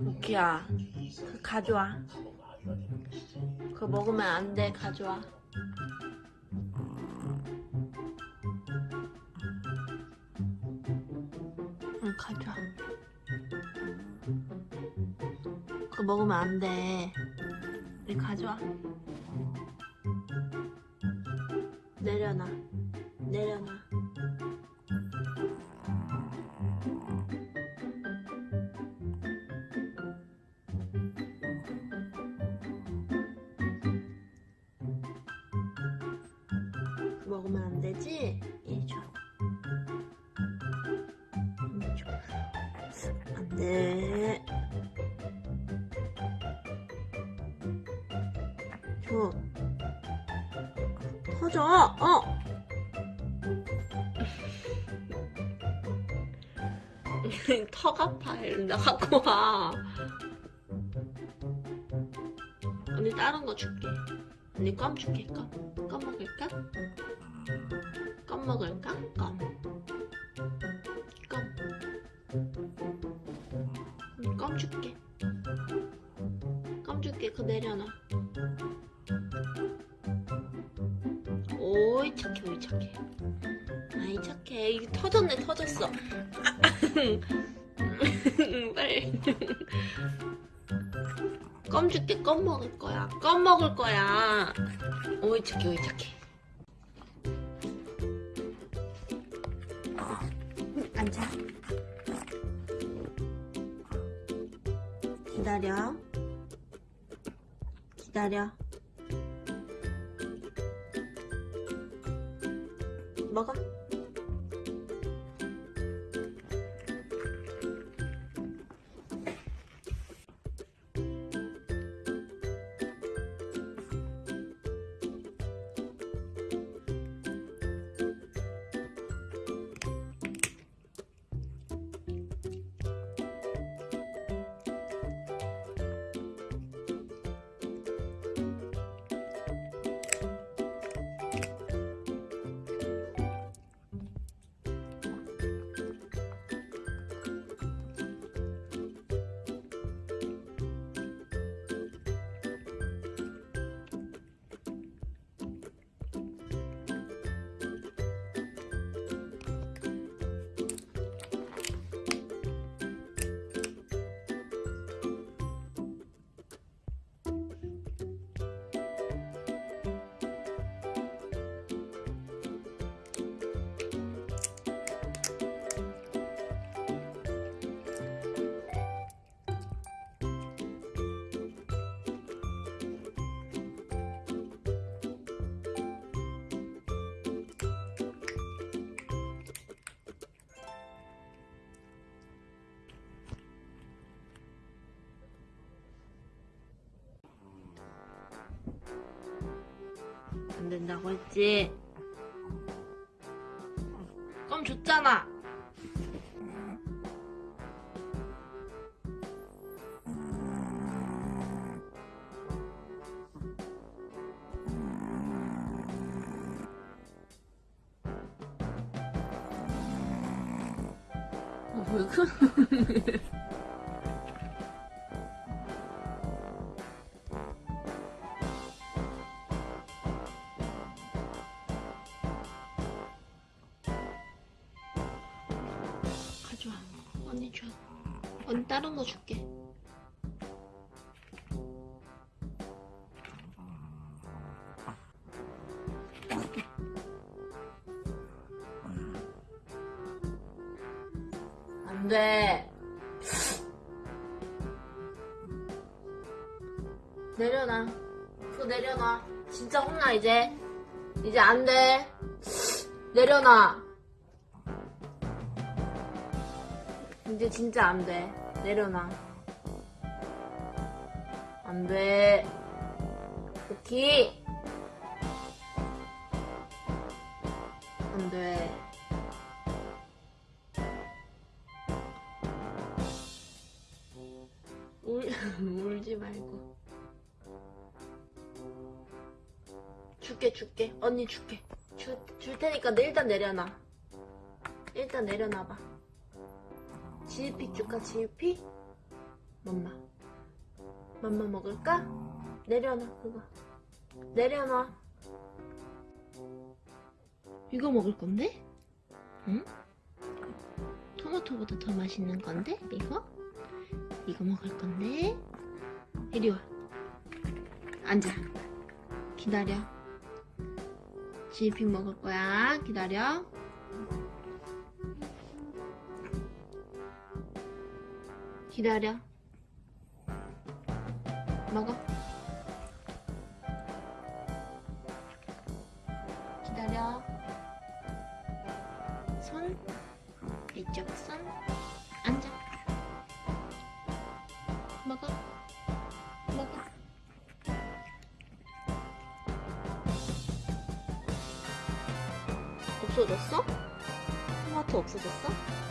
오키야. 그 가져와. 그거 먹으면 안 돼 가져와. 응 가져와. 그거 먹으면 안돼. 내 네, 가져와. 내려놔. 내려놔. 먹으면 안 되지? 이리 줘. 이리 줘. 안 돼. 줘. 터져. 어. 턱 아파. 나 갖고 와. 언니 다른 거 줄게. 언니 껌 줄게. 껌. 껌 먹을까? 껌 먹을까? 껌. 껌. 응, 껌 줄게. 껌 줄게. 그거 내려놔. 오이 착해, 오이 착해. 아이 착해. 이게 터졌네, 터졌어. 빨리. 껌 줄게. 껌 먹을 거야. 껌 먹을 거야. 오이 착해, 오이 착해. 앉아. 기다려. 기다려. 먹어. 안 된다고 했지? 껌 줬잖아. 어, 왜 그래? 가 언니 줘. 언니 다른 거 줄게. 안 돼. 내려놔. 그거 내려놔. 진짜 혼나, 이제. 이제 안 돼. 내려놔. 이제 진짜 안 돼. 내려놔. 안 돼. 오키. 안 돼. 울, 울지 말고. 줄게, 줄게. 언니 줄게. 줄, 줄 테니까 내 일단 내려놔. 일단 내려놔봐. 지우피 줄까, 지우피? 맘마. 맘마 먹을까? 내려놔, 그거. 내려놔. 이거 먹을 건데? 응? 토마토보다 더 맛있는 건데? 이거? 이거 먹을 건데? 이리 와. 앉아. 기다려. 지휘핑 먹을 거야. 기다려. 기다려. 먹어. 기다려. 손. 이쪽 손. 앉아. 먹어. 먹어. 없어졌어? 토마토 없어졌어?